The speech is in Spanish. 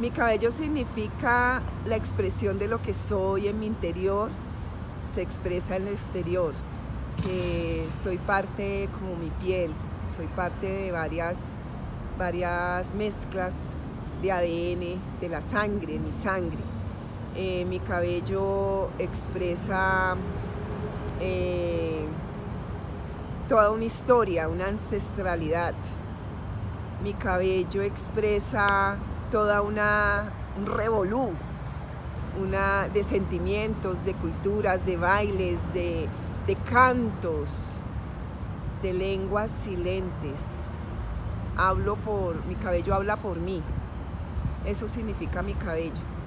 Mi cabello significa la expresión de lo que soy en mi interior, se expresa en lo exterior, que soy parte como mi piel, soy parte de varias, varias mezclas de ADN, de la sangre, mi sangre. Eh, mi cabello expresa eh, toda una historia, una ancestralidad. Mi cabello expresa toda una un revolú, una de sentimientos, de culturas, de bailes, de, de cantos, de lenguas silentes. Hablo por, mi cabello habla por mí. Eso significa mi cabello.